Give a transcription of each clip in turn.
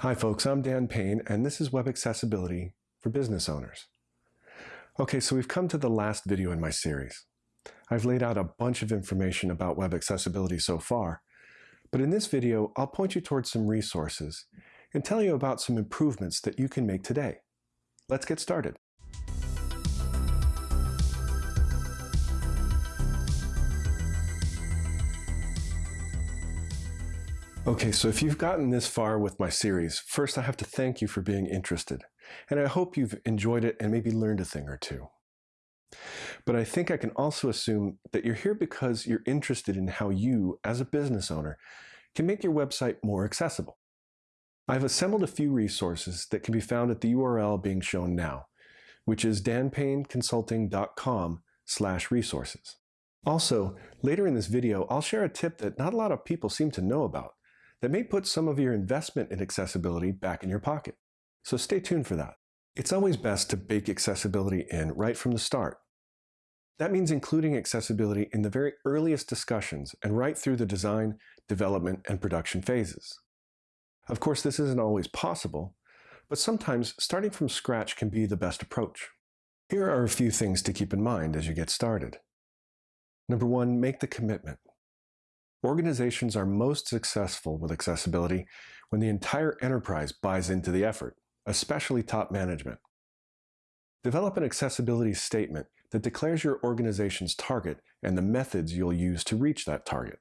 Hi folks, I'm Dan Payne and this is Web Accessibility for Business Owners. Okay, so we've come to the last video in my series. I've laid out a bunch of information about web accessibility so far, but in this video I'll point you towards some resources and tell you about some improvements that you can make today. Let's get started. Okay, so if you've gotten this far with my series, first I have to thank you for being interested. And I hope you've enjoyed it and maybe learned a thing or two. But I think I can also assume that you're here because you're interested in how you, as a business owner, can make your website more accessible. I've assembled a few resources that can be found at the URL being shown now, which is danpayneconsulting.com slash resources. Also, later in this video, I'll share a tip that not a lot of people seem to know about, that may put some of your investment in accessibility back in your pocket. So stay tuned for that. It's always best to bake accessibility in right from the start. That means including accessibility in the very earliest discussions and right through the design, development, and production phases. Of course, this isn't always possible, but sometimes starting from scratch can be the best approach. Here are a few things to keep in mind as you get started. Number one, make the commitment. Organizations are most successful with accessibility when the entire enterprise buys into the effort, especially top management. Develop an accessibility statement that declares your organization's target and the methods you'll use to reach that target.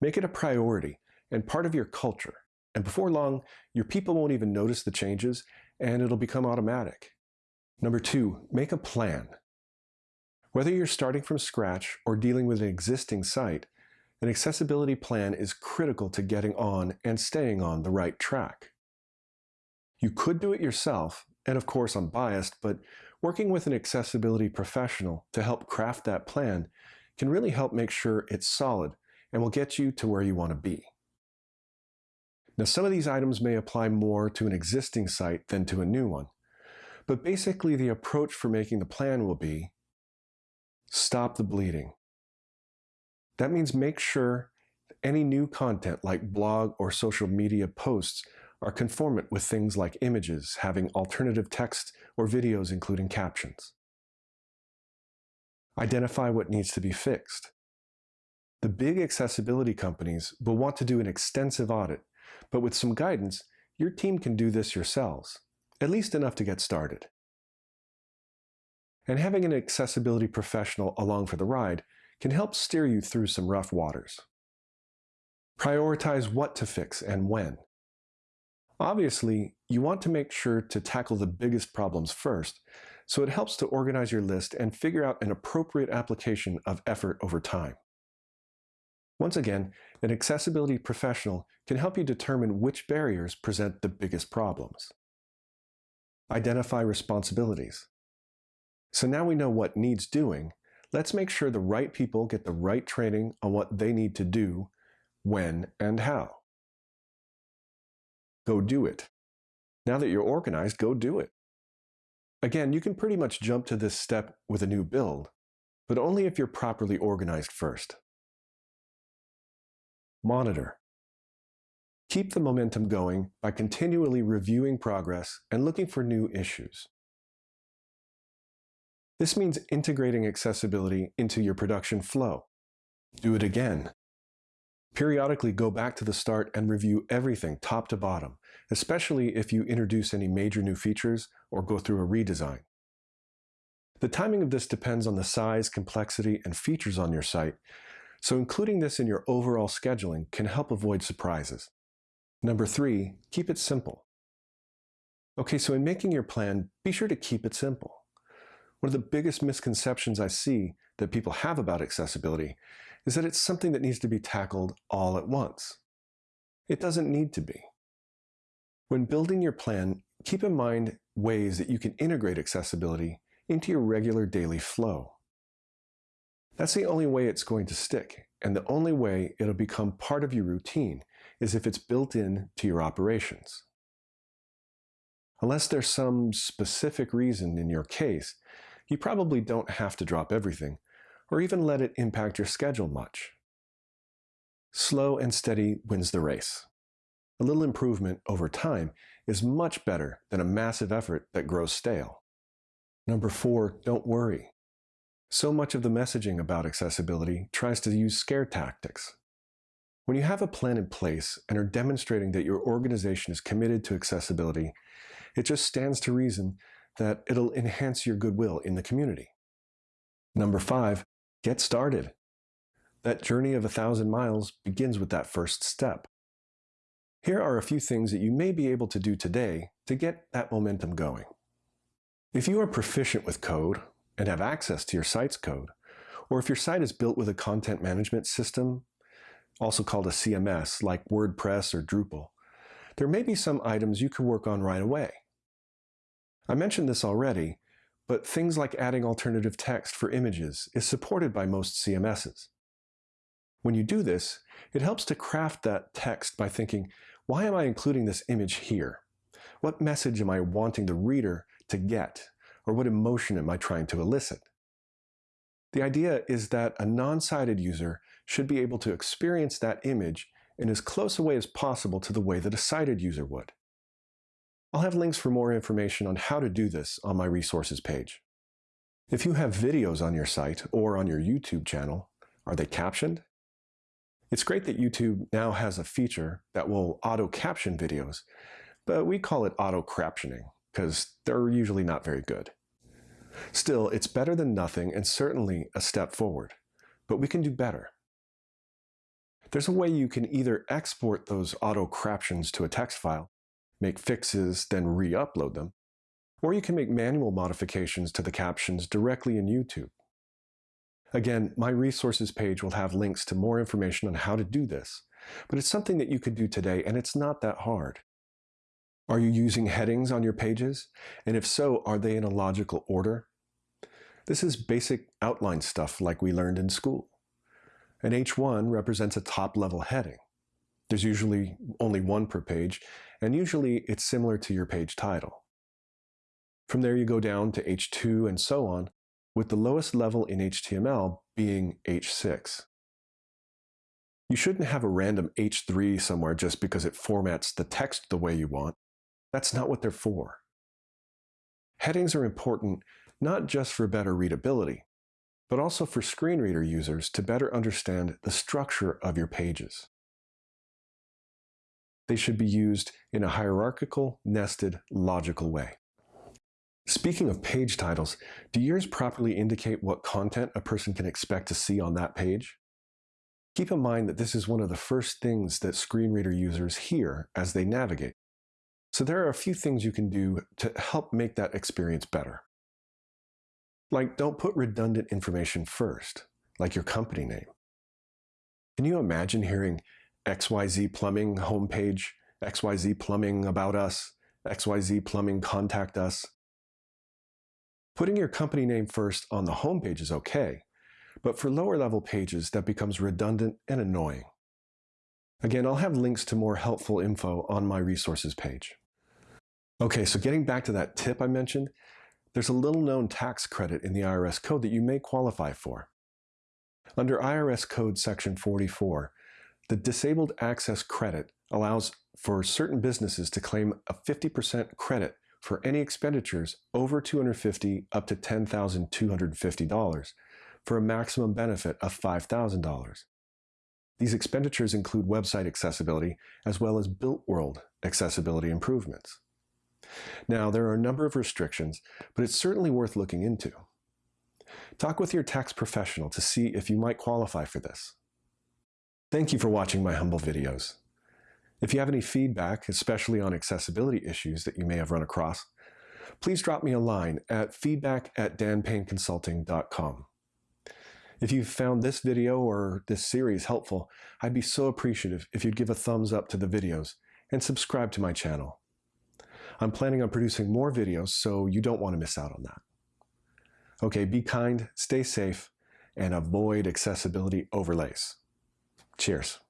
Make it a priority and part of your culture, and before long, your people won't even notice the changes and it'll become automatic. Number two, make a plan. Whether you're starting from scratch or dealing with an existing site, an accessibility plan is critical to getting on and staying on the right track. You could do it yourself, and of course I'm biased, but working with an accessibility professional to help craft that plan can really help make sure it's solid and will get you to where you want to be. Now some of these items may apply more to an existing site than to a new one, but basically the approach for making the plan will be stop the bleeding. That means make sure any new content like blog or social media posts are conformant with things like images having alternative text or videos including captions. Identify what needs to be fixed. The big accessibility companies will want to do an extensive audit, but with some guidance, your team can do this yourselves, at least enough to get started. And having an accessibility professional along for the ride can help steer you through some rough waters. Prioritize what to fix and when. Obviously, you want to make sure to tackle the biggest problems first, so it helps to organize your list and figure out an appropriate application of effort over time. Once again, an accessibility professional can help you determine which barriers present the biggest problems. Identify responsibilities. So now we know what needs doing, Let's make sure the right people get the right training on what they need to do, when, and how. Go do it. Now that you're organized, go do it. Again, you can pretty much jump to this step with a new build, but only if you're properly organized first. Monitor. Keep the momentum going by continually reviewing progress and looking for new issues. This means integrating accessibility into your production flow. Do it again. Periodically go back to the start and review everything top to bottom, especially if you introduce any major new features or go through a redesign. The timing of this depends on the size, complexity, and features on your site, so including this in your overall scheduling can help avoid surprises. Number three, keep it simple. Okay, so in making your plan, be sure to keep it simple. One of the biggest misconceptions I see that people have about accessibility is that it's something that needs to be tackled all at once. It doesn't need to be. When building your plan, keep in mind ways that you can integrate accessibility into your regular daily flow. That's the only way it's going to stick, and the only way it'll become part of your routine is if it's built in to your operations. Unless there's some specific reason in your case you probably don't have to drop everything, or even let it impact your schedule much. Slow and steady wins the race. A little improvement over time is much better than a massive effort that grows stale. Number four, don't worry. So much of the messaging about accessibility tries to use scare tactics. When you have a plan in place and are demonstrating that your organization is committed to accessibility, it just stands to reason that it'll enhance your goodwill in the community. Number five, get started. That journey of a thousand miles begins with that first step. Here are a few things that you may be able to do today to get that momentum going. If you are proficient with code and have access to your site's code, or if your site is built with a content management system, also called a CMS, like WordPress or Drupal, there may be some items you can work on right away. I mentioned this already, but things like adding alternative text for images is supported by most CMSs. When you do this, it helps to craft that text by thinking, why am I including this image here? What message am I wanting the reader to get? Or what emotion am I trying to elicit? The idea is that a non-sighted user should be able to experience that image in as close a way as possible to the way that a sighted user would. I'll have links for more information on how to do this on my resources page. If you have videos on your site or on your YouTube channel, are they captioned? It's great that YouTube now has a feature that will auto-caption videos, but we call it auto-craptioning because they're usually not very good. Still, it's better than nothing and certainly a step forward, but we can do better. There's a way you can either export those auto-craptions to a text file, make fixes, then re-upload them, or you can make manual modifications to the captions directly in YouTube. Again, my resources page will have links to more information on how to do this, but it's something that you could do today and it's not that hard. Are you using headings on your pages? And if so, are they in a logical order? This is basic outline stuff like we learned in school. An H1 represents a top-level heading. There's usually only one per page, and usually it's similar to your page title. From there you go down to H2 and so on, with the lowest level in HTML being H6. You shouldn't have a random H3 somewhere just because it formats the text the way you want. That's not what they're for. Headings are important not just for better readability, but also for screen reader users to better understand the structure of your pages. They should be used in a hierarchical, nested, logical way. Speaking of page titles, do yours properly indicate what content a person can expect to see on that page? Keep in mind that this is one of the first things that screen reader users hear as they navigate. So there are a few things you can do to help make that experience better. Like don't put redundant information first, like your company name. Can you imagine hearing XYZ Plumbing homepage, XYZ Plumbing about us, XYZ Plumbing contact us? Putting your company name first on the homepage is okay, but for lower level pages that becomes redundant and annoying. Again, I'll have links to more helpful info on my resources page. Okay, so getting back to that tip I mentioned, there's a little known tax credit in the IRS code that you may qualify for. Under IRS Code Section 44, the Disabled Access Credit allows for certain businesses to claim a 50% credit for any expenditures over 250 up to $10,250 for a maximum benefit of $5,000. These expenditures include website accessibility as well as built world accessibility improvements. Now, there are a number of restrictions, but it's certainly worth looking into. Talk with your tax professional to see if you might qualify for this. Thank you for watching my humble videos. If you have any feedback, especially on accessibility issues that you may have run across, please drop me a line at feedback at danpayneconsulting.com. If you've found this video or this series helpful, I'd be so appreciative if you'd give a thumbs up to the videos and subscribe to my channel. I'm planning on producing more videos, so you don't want to miss out on that. Okay, be kind, stay safe, and avoid accessibility overlays. Cheers.